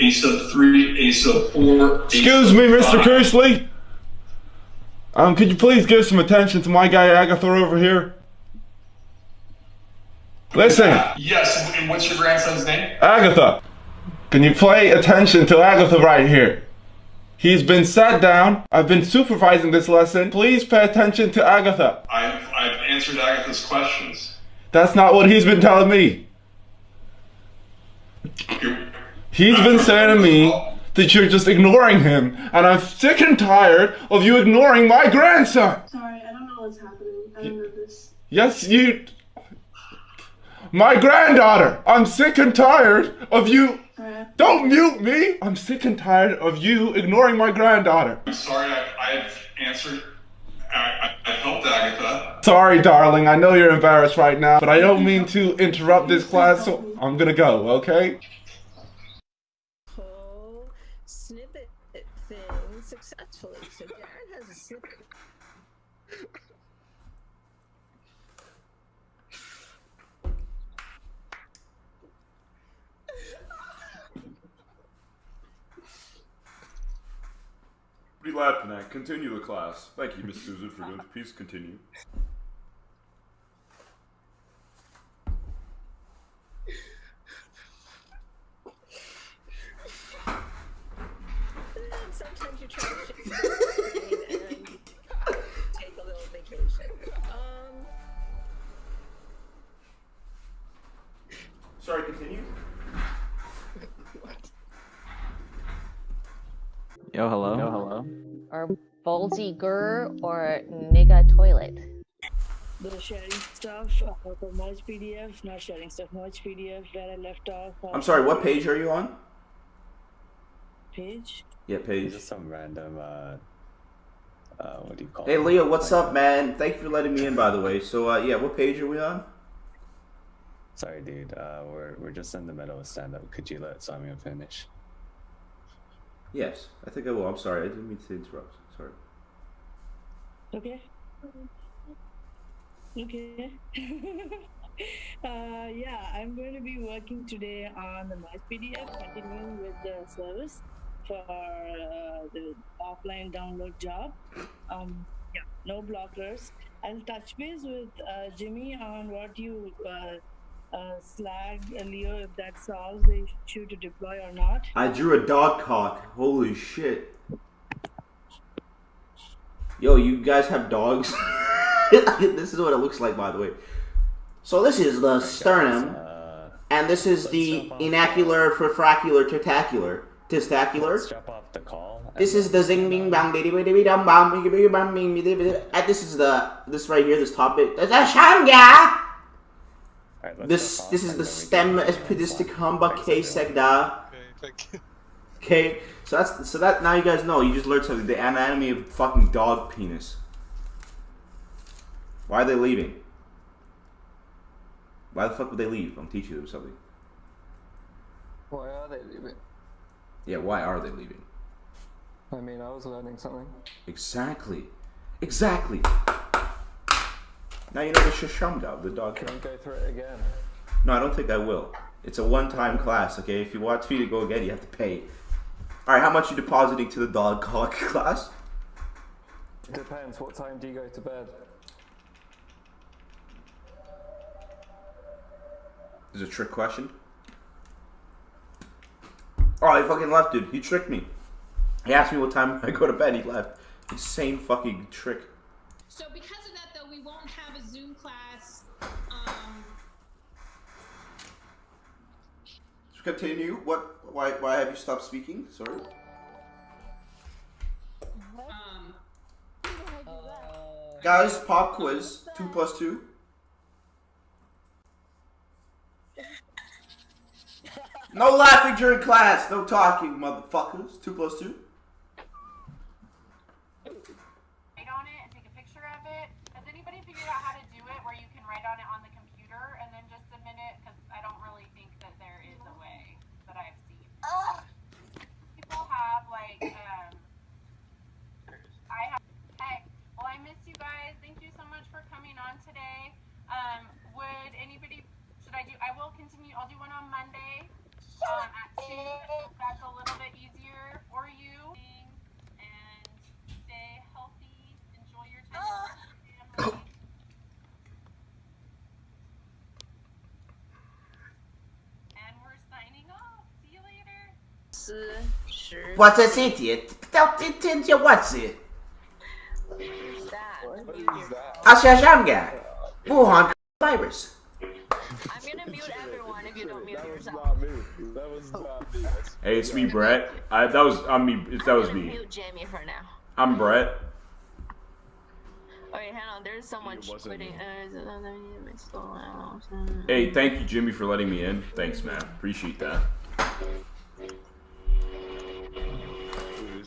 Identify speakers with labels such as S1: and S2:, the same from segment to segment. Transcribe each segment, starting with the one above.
S1: A sub three, A sub four.
S2: Excuse me, Mr. Kersley. Um, could you please give some attention to my guy Agatha over here? Listen,
S1: Yes, and what's your grandson's name?
S2: Agatha. Can you play attention to Agatha right here? He's been sat down. I've been supervising this lesson. Please pay attention to Agatha.
S1: I've, I've answered Agatha's questions.
S2: That's not what he's been telling me.
S1: You're-
S2: He's been saying to me that you're just ignoring him, and I'm sick and tired of you ignoring my grandson.
S3: Sorry, I don't know what's happening. I don't know this.
S2: Yes, you. My granddaughter. I'm sick and tired of you.
S3: Alright.
S2: Don't mute me. I'm sick and tired of you ignoring my granddaughter.
S1: I'm sorry, I, I've answered. I, I, I've helped Agatha.
S2: Sorry, darling. I know you're embarrassed right now, but I don't mean to interrupt this class, so I'm gonna go, okay?
S4: Successfully. So Darren has a snippet.
S2: What are you laughing at? Continue the class. Thank you, Miss Susan, for doing. to please continue.
S5: Yo, hello. Yo, hello.
S6: or Bolsy Gur or Nigga Toilet.
S3: The sharing stuff uh, for merge PDF, not sharing stuff, merge PDF, where I left off. uh,
S7: I'm sorry, what page are you on?
S3: Page.
S7: Yeah, page.
S5: Just some random, uh, uh, what do you call
S7: Hey
S5: it?
S7: Leo, what's up, man? Thank you for letting me in, by the way. So, uh, yeah, what page are we on?
S5: Sorry, dude. Uh, we're we're just in the middle of stand up. Could you let Samia finish?
S7: Yes, I think I will. I'm sorry, I didn't mean to interrupt. Sorry.
S3: Okay. Okay. uh, yeah, I'm going to be working today on the merge PDF, continuing with the service for uh, the offline download job. Um, yeah, no blockers. I'll touch base with uh, Jimmy on what you uh, slag Leo if that solves the issue to deploy or not.
S7: I drew a dog cock. Holy shit. Yo, you guys have dogs? this is what it looks like, by the way. So this is the sternum,
S5: Uh,
S7: and this is the inacular, frifracular, tentacular, testacular.
S5: let's jump off the call. and
S7: This is the zing bing bang diddy biddy biddy dum bam bing bing bang bing biddy biddy. And this is the this right here, this topic. That's a shanga.
S5: Alright, let's
S7: This this is the
S5: then we
S7: stem
S5: can-
S7: epidisticumba k segda.
S8: Okay, thank you.
S7: Okay, so that's so that now you guys know. You just learned something. The anatomy of fucking dog penis. Why are they leaving? Why the fuck would they leave? I'm teaching them something.
S9: Why are they leaving?
S7: Yeah, why are they leaving?
S9: I mean, I was learning something.
S7: Exactly. Exactly. Now you know the shashamga, the dog.
S9: Can we go through it again?
S7: No, I don't think I will. It's a one-time class, okay? If you want me to go again, you have to pay. All right, how much you depositing to the dog cock class?
S9: It depends. What time do you go to bed?
S7: Is a trick question. Oh, he fucking left, dude. He tricked me. He asked me what time I go to bed. He left. Insane fucking trick.
S10: So because of that, though, we won't have a Zoom class. Um,
S7: To continue, what? Why? Why have you stopped speaking? Sorry.
S10: um,
S7: Guys, pop quiz. Two plus two. No laughing during class. No talking, motherfuckers. Two plus two.
S11: write on it and take a picture of it. Has anybody figured out how to do it where you can write on it on the computer and then just submit it? Because I don't really think that there is a way that I've seen. People have like, um, I have. Hey, well, I miss you guys. Thank you so much for coming on today. Um, would anybody? Should I do? I will continue. I'll do one on Monday. Um, at two. That's a
S4: 斯十。
S7: What's a city? Tell tell you what's it?
S4: Who's that?
S9: What is that?
S7: Ashashamga. Wuhan virus.
S4: I'm gonna mute everyone if you don't mute
S9: That was not me. That was not me.
S8: Hey, it's me, Brett. I, that was I'm me. That was
S4: I'm gonna
S8: me.
S4: mute Jamie for now.
S8: I'm Brett.
S4: Wait, hang on. There's someone quitting. Uh,
S8: Hey, thank you, Jimmy, for letting me in. Thanks, man. Appreciate that.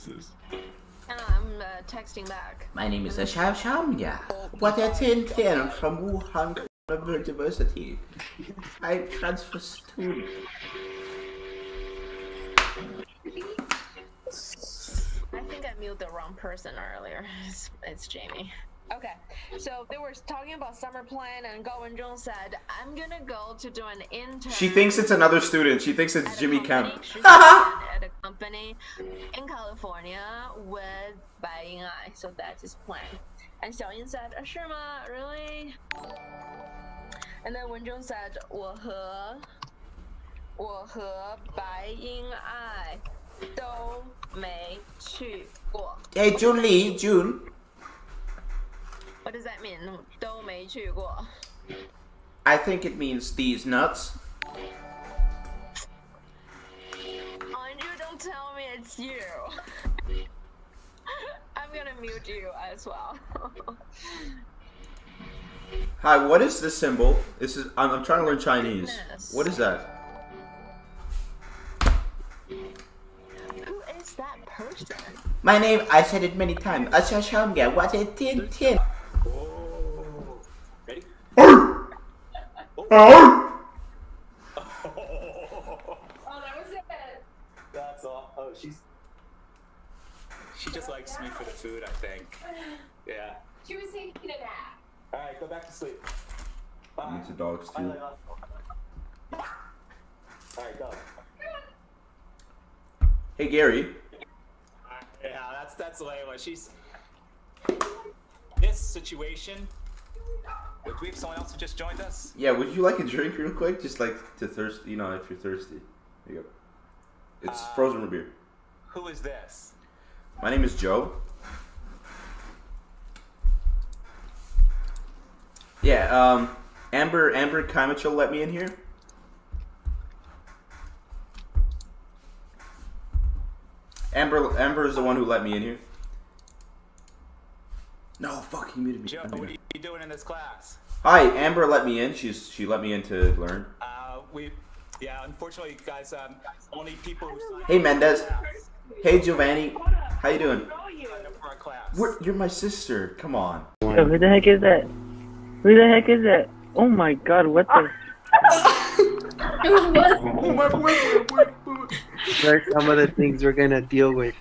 S9: Who is this?
S4: I'm uh, texting back.
S7: My name is Ashashamga. What a tin tin from Wuhan University. I transfer student.
S4: I think I muted the wrong person earlier. It's, it's Jamie. Okay, so they were talking about summer plan, and Go and Jung said, "I'm gonna go to do an intern."
S7: She thinks it's another student. She thinks it's Jimmy Kemp.
S4: at a company in California with Bai Ying Ai, so that's his plan. And Xiao Yin said, uh, "Sure, ma, really?" And then Wenzhong said, 我和我和白英爱都没去过。
S7: Hey, Jun Lee, June.
S4: What does that mean? 都没去过。
S7: I think it means these nuts.
S4: Andrew, don't tell me it's you. I'm gonna mute you as well.
S7: Hi, what is this symbol? This is I'm, I'm trying to learn Chinese.
S4: Goodness.
S7: What is that?
S4: Who is that person?
S7: My name, I said it many times. Ashashamga. What a tin
S2: Oh,
S10: that was it.
S5: That's all. Oh, she's. She just likes me for the food, I think. Yeah.
S10: She was taking a nap.
S5: All right, go back to sleep. Bye.
S7: It's a dog's too.
S5: Layla. All right, go.
S7: Hey, Gary.
S5: Yeah, that's that's Layla. She's this situation. Would we have someone else who just joined us?
S7: Yeah, would you like a drink real quick? Just like to thirst, you know, if you're thirsty. Here you go. It's
S5: Uh,
S7: frozen root beer.
S5: Who is this?
S7: My name is Joe. Yeah, um, Amber, Amber Kimichel let me in here. Amber, Amber is the one who let me in here. No, fuck, he muted me.
S5: Joe,
S7: I
S5: what are you doing in this class?
S7: Hi, Amber let me in. She's she let me in to learn.
S5: Uh, we, yeah, unfortunately, guys, um, only people
S7: Hey, Mendez.
S5: for our class-
S7: Hey, Giovanni. How you doing?
S5: signed up for our class.
S7: We're, you're my sister. Come on.
S12: Yo, who the heck is that? Who the heck is that? Oh my god, what the?
S13: There's some of the things we're gonna deal with.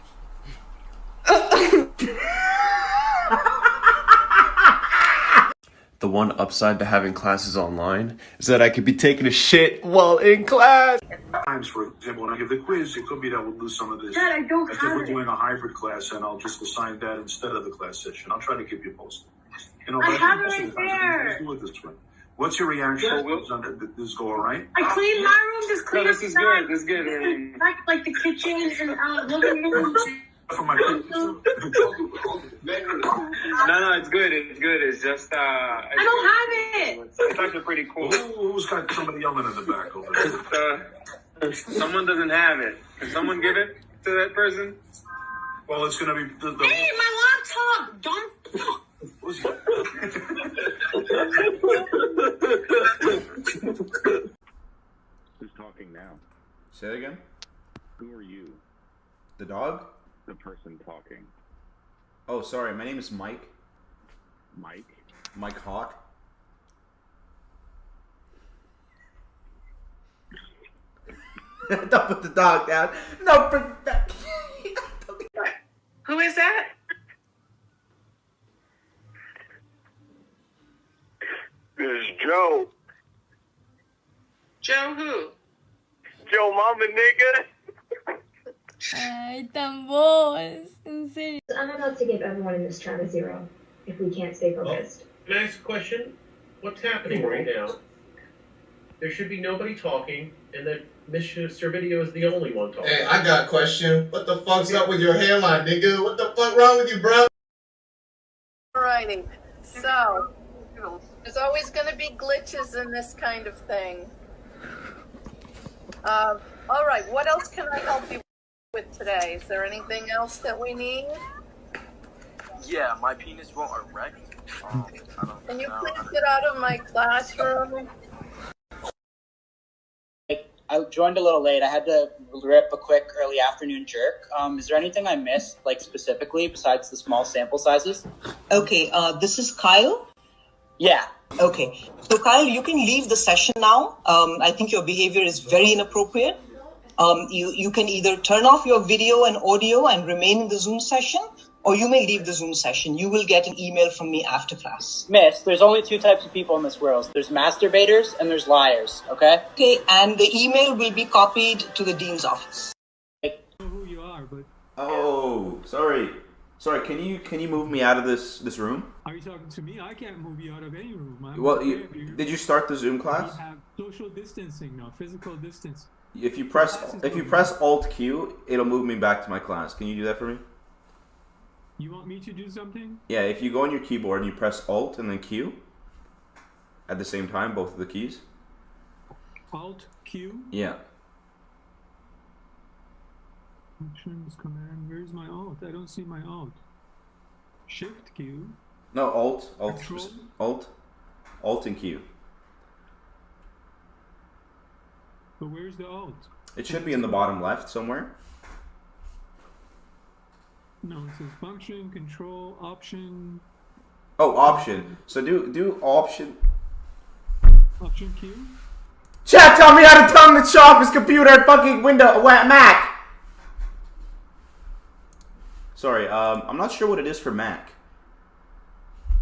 S14: The one upside to having classes online is that I could be taking a shit while in class.
S15: Times, for example, when I give the quiz, it could be that we'll lose some of this.
S16: Dad, I don't
S15: As if we're doing a hybrid class, and I'll just assign that instead of the class session. I'll try to keep you posted. You know,
S16: I have it
S15: most
S16: right there.
S15: Let's do it this way. What's your reaction? Did this go all right?
S16: I cleaned my room, just cleaned
S15: No, this is good, this is good.
S16: This Back, like the kitchen and uh, living room.
S15: For my
S17: No, no, it's good. It's good. It's just uh. I
S16: don't have it.
S17: It's actually pretty cool.
S15: Who, who's got somebody yelling in the back over there?
S17: Uh, someone doesn't have it. Can someone give it to that person?
S15: Well, it's gonna be the. the
S16: Hey, my laptop! Don't.
S18: Who's talking now?
S7: Say it again.
S18: Who are you?
S7: The dog?
S18: The person talking.
S7: Oh, sorry. My name is Mike.
S18: Mike?
S7: Mike Hawk. Don't put the dog down. No, bring it back.
S16: Who is that?
S17: This is Joe.
S16: Joe who?
S17: Joe Mama, nigga.
S19: Ay, tambores. En serio.
S20: I'm about to give everyone in this chat a zero if we can't stay focused.
S21: Can I ask a question? What's happening right now? there should be nobody talking, and that Mr. Video is the only one talking.
S22: Hey, I got a question. What the fuck's up with your hairline, nigga? What the fuck wrong with you, bro?
S23: Alrighty, so there's always going to be glitches in this kind of thing. Uh, all right, what else can I help you with today? Is there anything else that we need?
S24: Yeah, my penis won't erect. Um, I don't
S23: Can you
S24: know.
S23: please get out of my classroom?
S25: I joined a little late. I had to rip a quick early afternoon jerk. Um, is there anything I missed, like specifically, besides the small sample sizes?
S26: Okay, uh, this is Kyle.
S25: Yeah.
S26: Okay, so Kyle, you can leave the session now. Um, I think your behavior is very inappropriate. Um, you, you can either turn off your video and audio and remain in the Zoom session, or you may leave the Zoom session. You will get an email from me after class.
S25: Miss, there's only two types of people in this world. There's masturbators and there's liars, okay?
S26: Okay, and the email will be copied to the dean's office. I don't know who you are, but...
S7: Oh, sorry. Sorry, can you can you move me out of this this room?
S27: Are you talking to me? I can't move you out of any room. I'm
S7: Well, you, did you start the Zoom class?
S27: we
S7: class?
S27: have social distancing now, physical distance.
S7: If you press if you press Alt Q, it'll move me back to my class. Can you do that for me?
S27: You want me to do something?
S7: Yeah, if you go on your keyboard and you press Alt and then Q at the same time, both of the keys.
S27: Alt Q.
S7: Yeah.
S27: Options command. Where's my alt? I don't see my alt. Shift Q.
S7: No, Alt, Alt,
S27: Control?
S7: Alt, Alt and Q.
S27: But where's the alt?
S7: It should be in the bottom left somewhere.
S27: No, it says function, control, option,
S7: Oh, option. So do do option.
S27: option Q.
S7: Chat, tell me how to turn the shop his computer at fucking window wa- Mac. Sorry, um, I'm not sure what it is for Mac.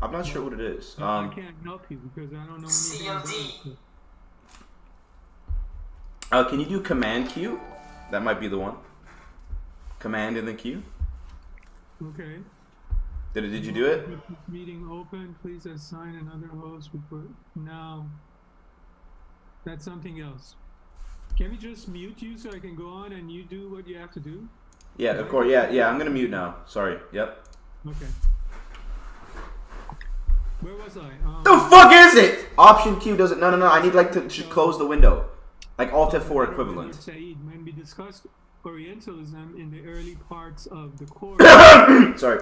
S7: I'm not sure what it is.
S27: I
S7: Um,
S27: can't help you because I don't know anything about it.
S7: Uh, can you do Command Q? That might be the one. Command and then Q.
S27: Okay.
S7: Did it? Did you do it?
S27: Meeting open. Please assign another host. Now. That's something else. Can we just mute you so I can go on and you do what you have to do?
S7: Yeah, of course. Yeah, yeah. I'm gonna mute now. Sorry. Yep.
S27: Okay. Where was I? Um,
S7: The fuck is it? Option Q doesn't. No, no, no. I need like to, to close the window, like Alt F4 equivalent.
S27: Said, when we discussed Orientalism in the early parts of the course
S7: Sorry.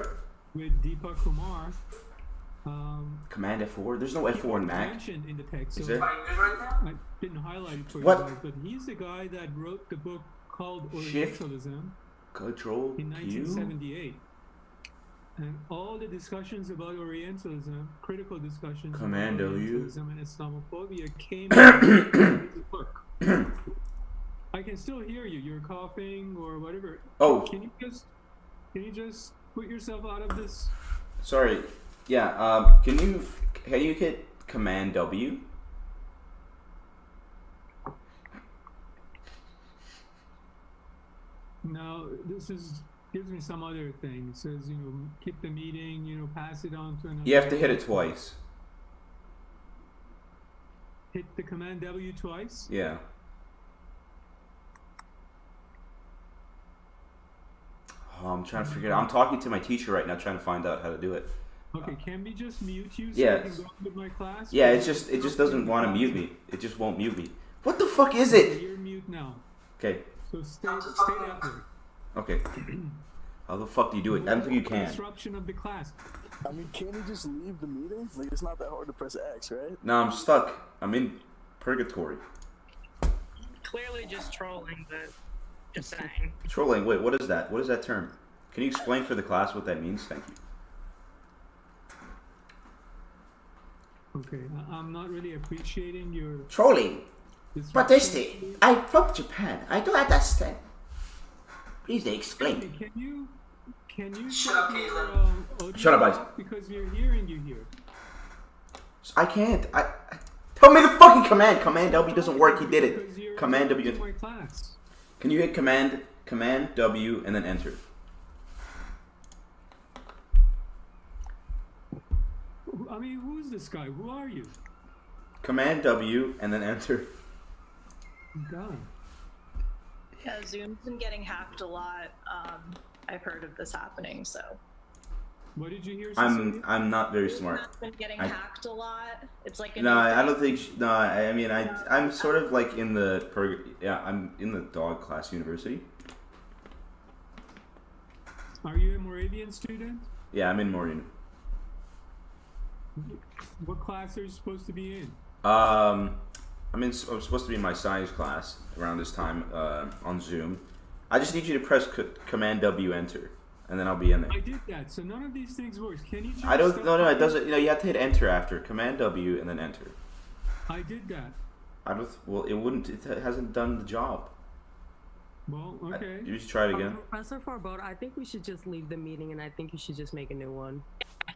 S27: with Deepa Kumar, um,
S7: Command F4. There's no F4 in Mac.
S27: mentioned in the text.
S7: Is
S27: so
S7: there?
S27: I didn't highlight it for
S7: What?
S27: you guys, but he's the guy that wrote the book called
S7: Shift
S27: Orientalism
S7: Control
S27: in
S7: Q.
S27: 1978. And all the discussions about Orientalism, critical discussions
S7: Command
S27: about
S7: W.
S27: Orientalism and Islamophobia came from his book. I can still hear you. You're coughing or whatever.
S7: Oh.
S27: Can you just can you just put yourself out of this?
S7: Sorry. Yeah. Um. Can you can you hit Command W?
S27: No, this is gives me some other thing. It says, you know, keep the meeting, you know, pass it on to another.
S7: You have to hit it twice.
S27: Hit the command W twice.
S7: Yeah. Oh, I'm trying to figure it out. I'm talking to my teacher right now, trying to find out how to do it.
S27: Okay, can we just mute you so
S7: Yeah.
S27: I can go on with my class?
S7: Yeah, it's just it just doesn't want to mute me. It just won't mute me. What the fuck is it?
S27: You're mute now.
S7: Okay.
S27: So stay stay that way.
S7: Okay. How the fuck do you do it? I don't think you can.
S27: Disruption of the class.
S9: I mean, can't you just leave the meeting? Like, it's not that hard to press X, right?
S7: No, I'm stuck. I'm in purgatory.
S28: Clearly just trolling, but just saying.
S7: Trolling. Wait, what is that? What is that term? Can you explain for the class what that means? Thank you.
S27: Okay, I- I'm not really appreciating your
S29: Trolling.
S27: disruption.
S29: What is it? I'm from Japan. I don't understand. Please explain.
S27: Can you can you
S29: Shut up,
S27: shut
S29: Caitlin.
S27: um,
S7: Shut up, Ice.
S27: off? because we're hearing you here.
S7: I can't. I, I tell me the fucking command. Command W doesn't work. He did it. Command W.
S27: My class.
S7: Can you hit command command W and then enter?
S27: I mean, who's this guy? Who are you?
S7: Command W and then enter.
S27: God.
S30: Yeah, Zoom's been getting hacked a lot. Um, I've heard of this happening, so.
S27: What did you hear?
S7: I'm I'm not very smart.
S30: It's been getting
S7: I-
S30: hacked a lot. It's like
S7: No,
S30: new
S7: I don't think. She, no, I I mean, I I'm sort of like in the prog- yeah, I'm in the dog class university.
S27: Are you a Moravian student?
S7: Yeah, I'm in Maureen.
S27: What class are you supposed to be in?
S7: Um, I'm in. I'm supposed to be in my science class around this time uh, on Zoom. I just need you to press c- Command W Enter, and then I'll be in there.
S27: I did that, so none of these things works. Can you? Just
S7: I don't.
S27: stop
S7: No, no, it doesn't. You know, you have to hit Enter after Command W and then Enter.
S27: I did that.
S7: I don't. Well, it wouldn't. It hasn't done the job.
S27: Well, okay.
S7: You should try it again.
S28: Um, Professor Farbod, I think we should just leave the meeting, and I think you should just make a new one.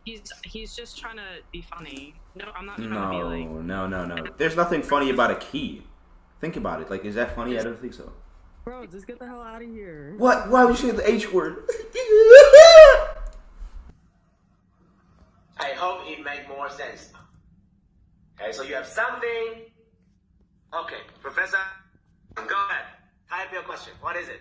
S31: He's he's just trying to be funny. No, I'm not trying to be like.
S7: No, no, no, no. There's nothing funny about a key. Think about it. Like, is that funny? I don't think so.
S28: Bro, just get the hell out of here.
S7: What? Why would you say the H word?
S25: I hope it made more sense. Okay, so you have something. Okay, Professor, go ahead. Type your question. What is it?